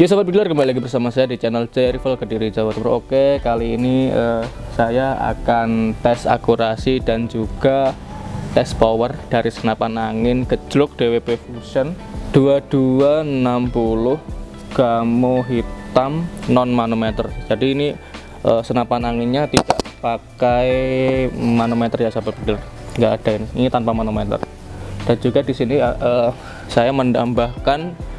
Ya sobat builder kembali lagi bersama saya di channel C Rival Kediri Jawa Timur. Oke, kali ini uh, saya akan tes akurasi dan juga tes power dari senapan angin gejlok DWP Fusion 2260 gamo hitam non manometer. Jadi ini uh, senapan anginnya tidak pakai manometer ya sahabat builder. Nggak ada ini, ini tanpa manometer. Dan juga di sini uh, saya menambahkan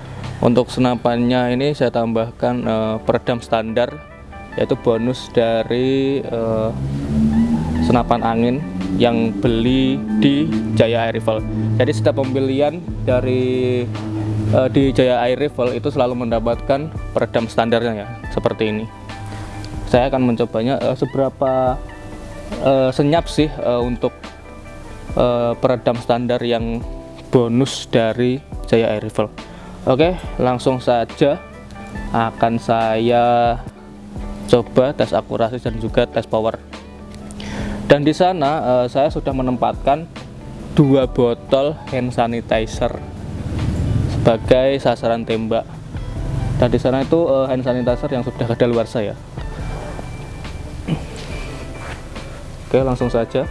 untuk senapannya ini saya tambahkan uh, peredam standar yaitu bonus dari uh, senapan angin yang beli di Jaya Air Rifle jadi setiap pembelian dari uh, di Jaya Air Rifle itu selalu mendapatkan peredam standarnya ya seperti ini. Saya akan mencobanya uh, seberapa uh, senyap sih uh, untuk uh, peredam standar yang bonus dari Jaya Air Rifle Oke, langsung saja akan saya coba tes akurasi dan juga tes power. Dan di sana uh, saya sudah menempatkan dua botol hand sanitizer sebagai sasaran tembak. Dan di sana itu uh, hand sanitizer yang sudah luar saya. Oke, langsung saja.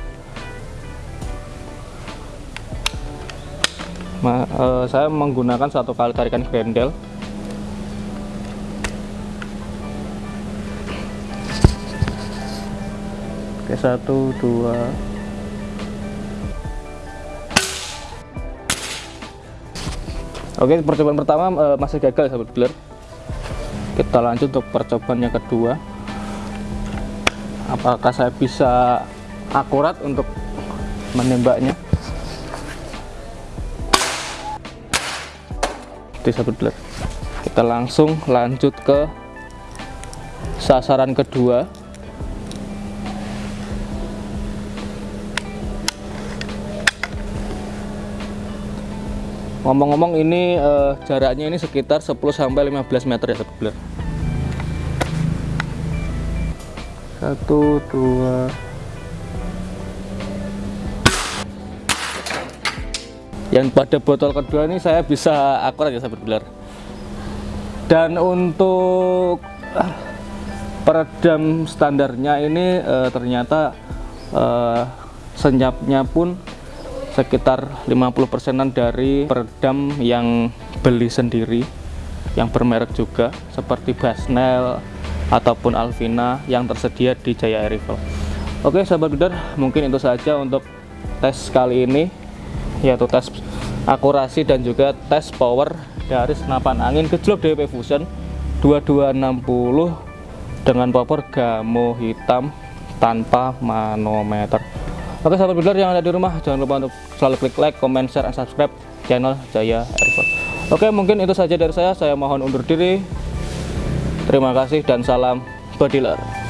Ma, uh, saya menggunakan satu kali tarikan grendel oke satu dua. Oke percobaan pertama uh, masih gagal sahabat dealer kita lanjut untuk percobaan yang kedua. Apakah saya bisa akurat untuk menembaknya di sahabat kita langsung lanjut ke sasaran kedua. Ngomong-ngomong ini uh, jaraknya ini sekitar 10 sampai 15 meter ya beler satu dua yang pada botol kedua ini saya bisa akurat ya sahabat belar dan untuk uh, peredam standarnya ini uh, ternyata uh, senyapnya pun sekitar 50 persenan dari peredam yang beli sendiri yang bermerek juga seperti Basnel ataupun Alvina yang tersedia di Jaya Rifle. Oke sahabat builder mungkin itu saja untuk tes kali ini yaitu tes akurasi dan juga tes power dari senapan angin gejlok DWP Fusion 2260 dengan power gamo hitam tanpa manometer. Oke sahabat builder yang ada di rumah jangan lupa untuk selalu klik like, comment, share, dan subscribe channel Jaya Airport oke mungkin itu saja dari saya. Saya mohon undur diri. Terima kasih dan salam bodiler